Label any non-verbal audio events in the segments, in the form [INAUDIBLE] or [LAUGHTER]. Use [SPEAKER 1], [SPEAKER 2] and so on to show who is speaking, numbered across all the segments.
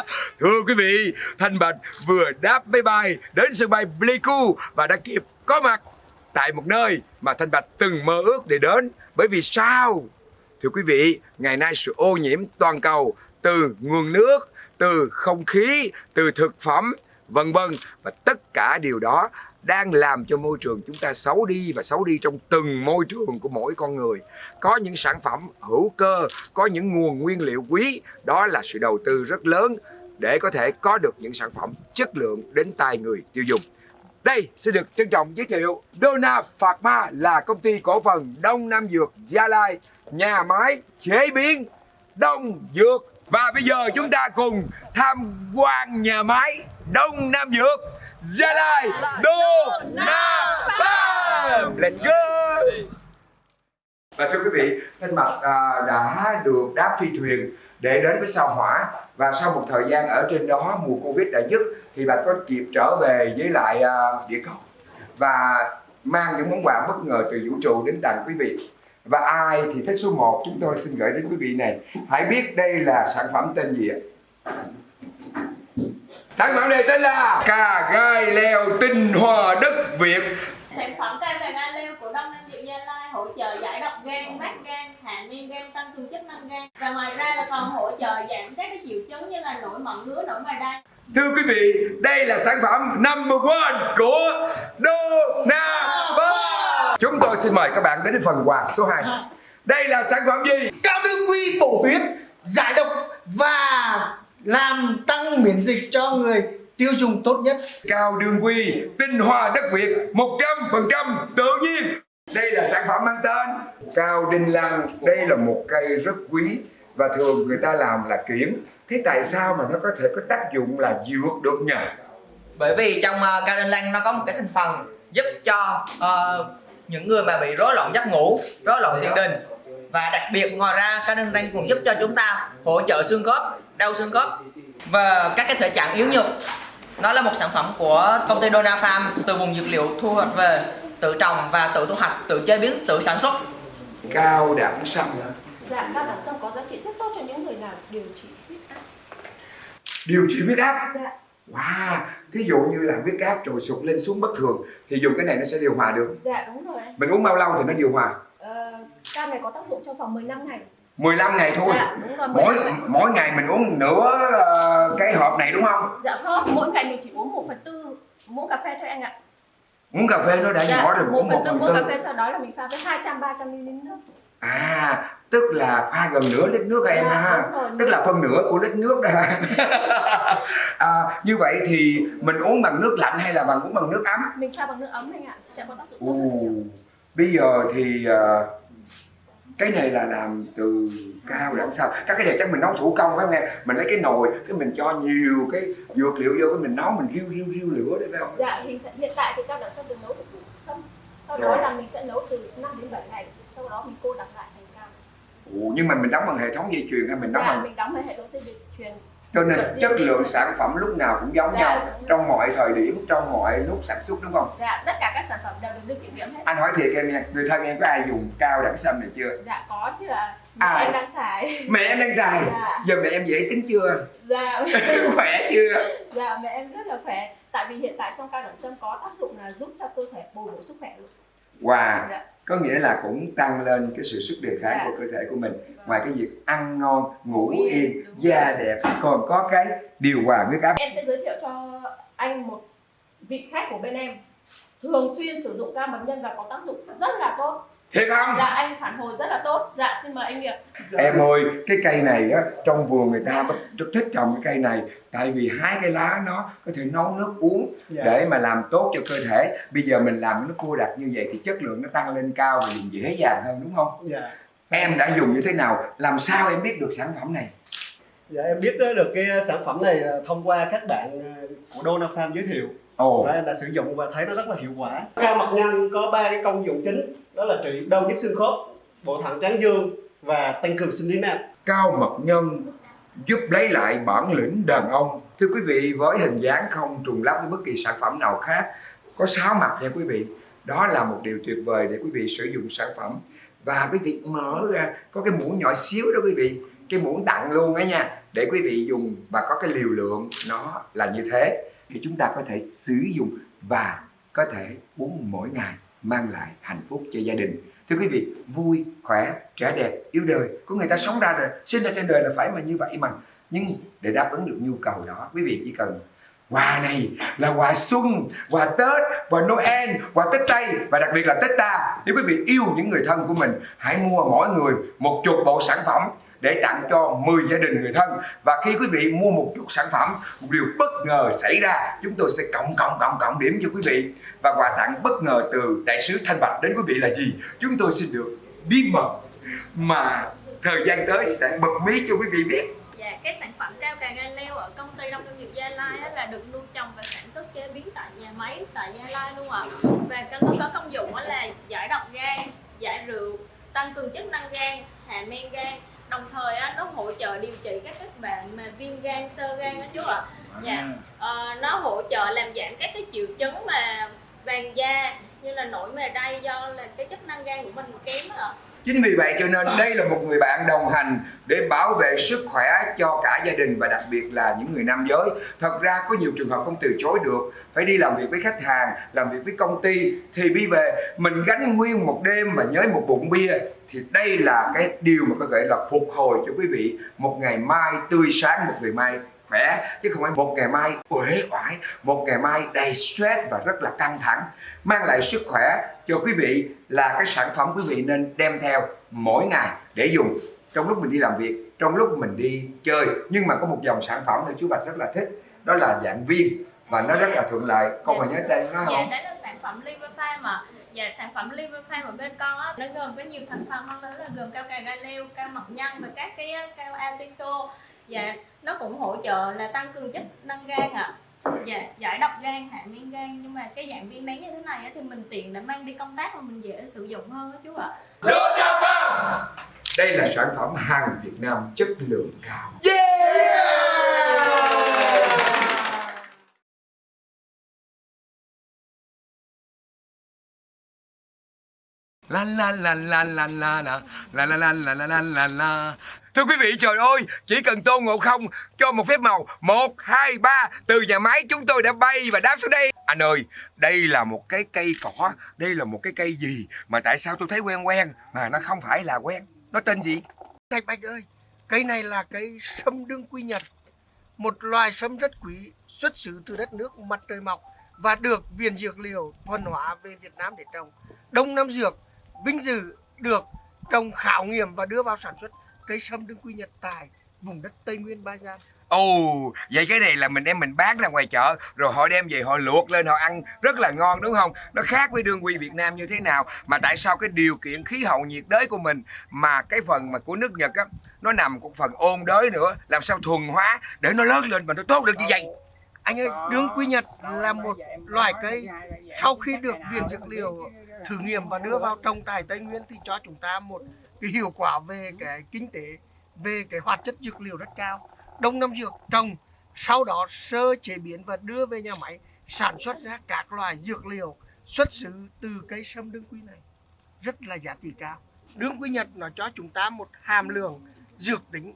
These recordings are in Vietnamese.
[SPEAKER 1] [LAUGHS] Thưa quý vị, Thanh Bạch vừa đáp máy bay đến sân bay Pleiku và đã kịp có mặt tại một nơi mà Thanh Bạch từng mơ ước để đến. Bởi vì sao? Thưa quý vị, ngày nay sự ô nhiễm toàn cầu từ nguồn nước, từ không khí, từ thực phẩm, vân vân và tất cả điều đó đang làm cho môi trường chúng ta xấu đi và xấu đi trong từng môi trường của mỗi con người. Có những sản phẩm hữu cơ, có những nguồn nguyên liệu quý, đó là sự đầu tư rất lớn để có thể có được những sản phẩm chất lượng đến tay người tiêu dùng. Đây xin được trân trọng giới thiệu Dona Pharma là công ty cổ phần Đông Nam Dược Gia Lai, nhà máy chế biến Đông Dược. Và bây giờ chúng ta cùng tham quan nhà máy Đông Nam Dược Gia Lai Dona Farm. Let's go! Và thưa quý vị, Thanh mật à, đã được đáp phi thuyền để đến với sao hỏa và sau một thời gian ở trên đó mùa Covid đã dứt thì bạn có kịp trở về với lại à, địa cầu và mang những món quà bất ngờ từ vũ trụ đến tặng quý vị. Và ai thì thích số 1 chúng tôi xin gửi đến quý vị này. Hãy biết đây là sản phẩm tên gì ạ? Sản phẩm này tên là cà gai leo tinh hoa đất Việt
[SPEAKER 2] Sản phẩm cam vàng anh leo của Đông Nam Dược Gia Lai hỗ trợ giải độc gan, mát gan, hạ men gan, tăng cường chức năng gan và ngoài ra là còn hỗ trợ giảm các cái triệu chứng như là nổi mẩn ngứa, nổi ngoài đai.
[SPEAKER 1] Thưa quý vị, đây là sản phẩm number one của Dona Farm. Chúng tôi xin mời các bạn đến phần quà số 2. Đây là sản phẩm gì?
[SPEAKER 3] cao đương quy bổ huyết giải độc và làm tăng miễn dịch cho người tiêu dùng tốt nhất
[SPEAKER 1] Cao đường quy, tinh hoa đất Việt 100% tự nhiên. Đây là sản phẩm mang tên Cao Đinh Lăng. Đây là một cây rất quý và thường người ta làm là kiển. Thế tại sao mà nó có thể có tác dụng là dược được nhỉ?
[SPEAKER 4] bởi vì trong uh, cao đinh lăng nó có một cái thành phần giúp cho ờ, những người mà bị rối loạn giấc ngủ rối loạn tiền đình và đặc biệt ngoài ra cao đinh lăng cũng giúp cho chúng ta hỗ trợ xương khớp đau xương khớp và các cái thể trạng yếu nhược nó là một sản phẩm của công ty Dona Farm từ vùng dược liệu thu hoạch về tự trồng và tự thu hoạch tự chế biến tự sản xuất
[SPEAKER 1] Cao đẳng sâm.
[SPEAKER 5] Dạ, cao đẳng sâm có giá trị rất tốt cho những người làm điều trị huyết áp.
[SPEAKER 1] Điều trị huyết áp.
[SPEAKER 5] Dạ,
[SPEAKER 1] Wow, ví dụ như là huyết áp trồi sụt lên xuống bất thường thì dùng cái này nó sẽ điều hòa được.
[SPEAKER 5] dạ đúng rồi.
[SPEAKER 1] Mình uống bao lâu thì nó điều hòa?
[SPEAKER 5] Ờ, cam này có tác dụng trong vòng 15 ngày.
[SPEAKER 1] 15 ngày thôi.
[SPEAKER 5] Dạ, đúng rồi.
[SPEAKER 1] Mỗi
[SPEAKER 5] 15 ngày.
[SPEAKER 1] mỗi ngày mình uống nửa ờ, cái hộp này đúng không?
[SPEAKER 5] Dạ không, mỗi ngày mình chỉ uống 1 phần tư muỗng cà phê thôi anh ạ.
[SPEAKER 1] Uống cà phê nó đã nhỏ rồi,
[SPEAKER 5] Dạ, một
[SPEAKER 1] uống
[SPEAKER 5] phần
[SPEAKER 1] 1
[SPEAKER 5] tư
[SPEAKER 1] phần
[SPEAKER 5] muỗng cà
[SPEAKER 1] tư.
[SPEAKER 5] phê sau đó là mình pha với 200 300 ml nước.
[SPEAKER 1] À, tức là pha gần nửa lít nước em
[SPEAKER 5] Dạ,
[SPEAKER 1] ha.
[SPEAKER 5] rồi.
[SPEAKER 1] Tức là phân nửa của lít nước đó. [LAUGHS] à, như vậy thì mình uống bằng nước lạnh hay là bằng uống bằng nước ấm?
[SPEAKER 5] Mình pha bằng nước ấm anh ạ, sẽ có tác dụng tốt hơn nhiều.
[SPEAKER 1] bây giờ thì ờ, cái này là làm từ cao đẳng sao các cái này chắc mình nấu thủ công phải không em mình lấy cái nồi cái mình cho nhiều cái dược liệu vô cái mình nấu mình riu riu riu lửa đấy phải không
[SPEAKER 5] Dạ, hiện, hiện tại thì cao đẳng sâm được nấu từ củ sâm. Sau đó là mình sẽ nấu từ 5 đến 7 ngày. Sau đó mình cô đặc lại thành cam.
[SPEAKER 1] Ồ, nhưng mà mình đóng bằng hệ thống dây chuyền hay mình đóng
[SPEAKER 5] Dạ,
[SPEAKER 1] bằng
[SPEAKER 5] mình đóng với hệ thống dây chuyền.
[SPEAKER 1] Cho nên
[SPEAKER 5] Dạ,
[SPEAKER 1] chất lượng sản phẩm lúc nào cũng giống
[SPEAKER 5] Dạ,
[SPEAKER 1] nhau trong mọi thời điểm trong mọi lúc sản xuất đúng không
[SPEAKER 5] Dạ, tất cả các sản phẩm đều được kiểm nghiệm hết.
[SPEAKER 1] anh hỏi thiệt em nha người thân em có ai dùng cao đẳng sâm này chưa
[SPEAKER 5] Dạ có chứ ạ. Mẹ
[SPEAKER 1] Ai?
[SPEAKER 5] em đang xài.
[SPEAKER 1] mẹ em đang xài
[SPEAKER 5] Dạ.
[SPEAKER 1] giờ mẹ em dễ tính chưa
[SPEAKER 5] Dạ. [LAUGHS]
[SPEAKER 1] khỏe chưa
[SPEAKER 5] dạ mẹ em rất là khỏe. Tại vì hiện tại trong cao đẳng sâm có tác dụng là giúp cho cơ thể bồi bổ sức khỏe luôn.
[SPEAKER 1] wow
[SPEAKER 5] Dạ.
[SPEAKER 1] Có nghĩa là cũng tăng lên cái sự sức đề kháng
[SPEAKER 5] Dạ.
[SPEAKER 1] của cơ thể của mình ngoài cái việc ăn ngon ngủ
[SPEAKER 5] yên,
[SPEAKER 1] da
[SPEAKER 5] rồi.
[SPEAKER 1] đẹp còn có cái điều hòa huyết áp
[SPEAKER 5] Em sẽ giới thiệu cho anh một vị khách của bên em thường xuyên sử dụng cam bấm nhân và có tác dụng rất là tốt.
[SPEAKER 1] Thiệt không?
[SPEAKER 5] Dạ anh phản hồi rất là tốt. Dạ xin mời anh Nghiệp.
[SPEAKER 1] em ơi cái cây này á trong vườn người ta rất- thích trồng cái cây này. Tại vì hái cái lá nó có thể nấu nước uống
[SPEAKER 3] Dạ.
[SPEAKER 1] để mà làm tốt cho cơ thể. Bây giờ mình làm nó cô đặc như vậy thì chất lượng nó tăng lên cao và dùng dễ dàng hơn đúng không?
[SPEAKER 3] Dạ.
[SPEAKER 1] Em đã dùng như thế nào? Làm sao em biết được sản phẩm này?
[SPEAKER 6] Dạ em biết đó được cái sản phẩm này là thông qua các bạn ờ, của Dona Farm giới thiệu
[SPEAKER 1] ồ.
[SPEAKER 6] Và em đã sử dụng và thấy nó rất là hiệu quả. Cao mặt nhân có ba cái công dụng chính đó là trị đau nhức xương khớp, bộ thận tráng dương và tăng cường sinh lý nam.
[SPEAKER 1] cao mật nhân giúp lấy lại bản lĩnh đàn ông. Thưa quý vị với hình dáng không trùng lắp với bất kỳ sản phẩm nào khác có sáu mặt nha quý vị. Đó là một điều tuyệt vời để quý vị sử dụng sản phẩm. Và quý vị mở ra có cái muỗng nhỏ xíu đó quý vị cái muỗng tặng luôn á nha để quý vị dùng và có cái liều lượng nó là như thế thì chúng ta có thể sử dụng và có thể uống mỗi ngày, mang lại hạnh phúc cho gia đình. Thưa quý vị, vui, khỏe, trẻ đẹp, yêu đời, có người ta sống ra rồi, sinh ra trên đời là phải mà như vậy mà. Nhưng để đáp ứng được nhu cầu đó, quý vị chỉ cần quà này là quà xuân, quà tết, quà noel, quà tết tây và đặc biệt là tết ta nếu quý vị yêu những người thân của mình, hãy mua mỗi người một chục bộ sản phẩm để tặng cho 10 gia đình người thân và khi quý vị mua một chút sản phẩm một điều bất ngờ xảy ra chúng tôi sẽ cộng cộng cộng cộng điểm cho quý vị và quà tặng bất ngờ từ đại sứ Thanh Bạch đến quý vị là gì chúng tôi xin được bí mật mà thời gian tới sẽ bật mí cho quý vị biết
[SPEAKER 2] Dạ, cái sản phẩm cao cà gai leo ở công ty Đông Nông nghiệp Gia Lai á, là được nuôi trồng và sản xuất chế biến tại nhà máy tại Gia Lai luôn ạ. Và cái- nó có công dụng á là giải độc gan, giải rượu, tăng cường chức năng gan, hạ men gan. Đồng thời á, nó hỗ trợ điều trị các các bạn mà viêm gan, sơ gan đó chú ạ. Dạ. Ờ, nó hỗ trợ làm giảm các cái triệu chứng mà vàng da như là nổi mề đay do là cái chức năng gan của mình kém ạ.
[SPEAKER 1] Chính vì vậy cho nên đây là một người bạn đồng hành để bảo vệ sức khỏe cho cả gia đình và đặc biệt là những người nam giới. Thật ra có nhiều trường hợp không từ chối được, phải đi làm việc với khách hàng, làm việc với công ty. Thì đi về mình gánh nguyên một đêm mà nhớ một bụng bia thì đây là cái điều mà có thể là phục hồi cho quý vị một ngày mai tươi sáng, một ngày mai khỏe chứ không phải một ngày mai uể oải, một ngày mai đầy stress và rất là căng thẳng. Mang lại sức khỏe cho quý vị là cái sản phẩm quý vị nên đem theo mỗi ngày để dùng. Trong lúc mình đi làm việc trong lúc mình đi chơi nhưng mà có một dòng sản phẩm mà chú Bạch rất là thích đó là dạng viên và nó rất là thuận lợi. Con còn nhớ tên nó
[SPEAKER 2] Dạ,
[SPEAKER 1] không?
[SPEAKER 2] đấy là sản phẩm liver farm mà. Dạ, sản phẩm liver farm ở bên con á, nó gồm có nhiều thành phần hơn đó là gồm cao cà gai leo, cao mật nhân và các cái á, cao atiso Dạ, nó cũng hỗ trợ là tăng cường chức năng gan ạ Dạ, giải độc gan, hạ men gan Nhưng mà cái dạng viên nén như thế này á, thì mình tiện để mang đi công tác mà mình dễ sử dụng hơn đó chú ạ
[SPEAKER 1] đây là sản phẩm hàng Việt Nam chất lượng cao La la la la la la la la la la la la la la la Thưa quý vị trời ơi Chỉ cần Tôn Ngộ Không cho một phép màu. Một hai ba Từ nhà máy chúng tôi đã bay và đáp xuống đây. Anh ơi Đây là một cái cây cỏ Đây là một cái cây gì Mà tại sao tôi thấy quen quen Mà nó không phải là quen? Nó tên gì?
[SPEAKER 3] Thầy Bạch ơi, cây này là cây sâm đương quy nhật, một loài sâm rất quý, xuất xứ từ đất nước mặt trời mọc và được Viện Dược liệu thuần hóa về Việt Nam để trồng. Đông Nam Dược vinh dự được trồng khảo nghiệm và đưa vào sản xuất cây sâm đương quy nhật tại vùng đất Tây Nguyên Ba Gian.
[SPEAKER 1] Ồ, vậy cái này là mình đem mình bán ra ngoài chợ rồi họ đem về họ luộc lên họ ăn rất là ngon đúng không? Nó khác với đương quy Việt Nam như thế nào mà tại sao cái điều kiện khí hậu nhiệt đới của mình mà cái phần mà của nước Nhật á nó nằm của phần ôn đới nữa làm sao thuần hóa để nó lớn lên mà nó tốt được như vậy?
[SPEAKER 3] Anh ơi, đương quy nhật là một loài cây sau khi được Viện Dược liệu thử nghiệm và đưa vào trồng tại Tây Nguyên thì cho chúng ta một cái hiệu quả về cái kinh tế, về cái hoạt chất dược liệu rất cao. Đông Nam Dược trồng, sau đó sơ chế biến và đưa về nhà máy sản xuất ra các loại dược liệu xuất xứ từ cây sâm đương quy này rất là giá trị cao. Đương quy Nhật nó cho chúng ta một hàm lượng dược tính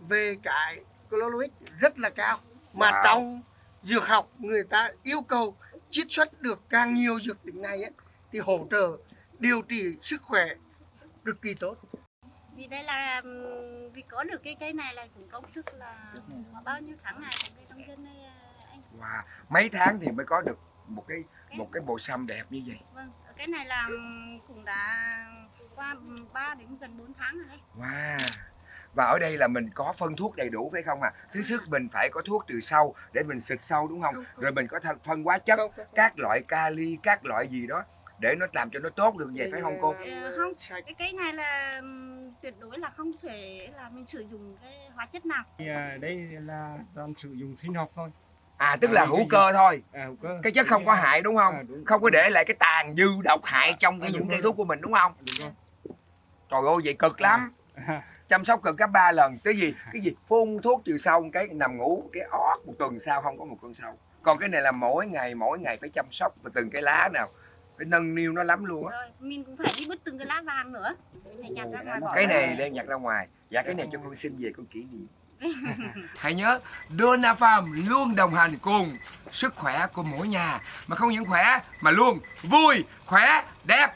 [SPEAKER 3] về cái chloroic rất là cao mà
[SPEAKER 1] Wow.
[SPEAKER 3] trong dược học người ta yêu cầu chiết xuất được càng nhiều dược tính này ấy, thì hỗ trợ điều trị sức khỏe cực kỳ tốt
[SPEAKER 7] vì đây là vì có được cái cây này là cũng công sức là bao nhiêu tháng ngày của người nông dân đây à, anh
[SPEAKER 1] Wow, mấy tháng thì mới có được một cái một cái bộ sâm đẹp như vậy.
[SPEAKER 7] vâng cái này là cũng đã qua 3 đến gần 4 tháng rồi đấy
[SPEAKER 1] Wow. Và ở đây là mình có phân thuốc đầy đủ phải không ạ? À? Thứ nhất mình phải có thuốc từ sâu để mình xịt sâu đúng không? Rồi mình có phân hóa chất, các loại kali, các loại gì đó để nó làm cho nó tốt được vậy phải không cô?
[SPEAKER 7] Ờ, không cái cây này là tuyệt đối là không thể là mình sử dụng cái hóa chất nào
[SPEAKER 8] Thì, à, đây là toàn sử dụng sinh học thôi
[SPEAKER 1] À tức là
[SPEAKER 8] À,
[SPEAKER 1] hữu
[SPEAKER 8] cái
[SPEAKER 1] cơ thôi.
[SPEAKER 8] à, hữu cơ.
[SPEAKER 1] Cái chất không có hại đúng không?
[SPEAKER 8] À, đúng.
[SPEAKER 1] Không có để lại cái tàn dư độc hại trong cái
[SPEAKER 8] À,
[SPEAKER 1] những cây thuốc của mình đúng không?
[SPEAKER 8] đúng rồi
[SPEAKER 1] Trời ơi vậy cực lắm. [LAUGHS] Chăm sóc cực gấp 3 lần. Cái gì? Cái gì? Phun thuốc trừ sâu cái nằm ngủ cái ót một tuần sau không có một con sâu. Còn cái này là mỗi ngày mỗi ngày phải chăm sóc và từng cái lá nào phải nâng niu nó lắm luôn á.
[SPEAKER 7] Mình cũng phải đi bứt từng cái lá vàng nữa. Phải nhặt ra ngoài
[SPEAKER 1] cái này đem nhặt ra ngoài. Dạ cái này cho con xin về con kỷ niệm. [LAUGHS] Hãy nhớ Donna Farm luôn đồng hành cùng sức khỏe của mỗi nhà. Mà không những khỏe mà luôn vui khỏe đẹp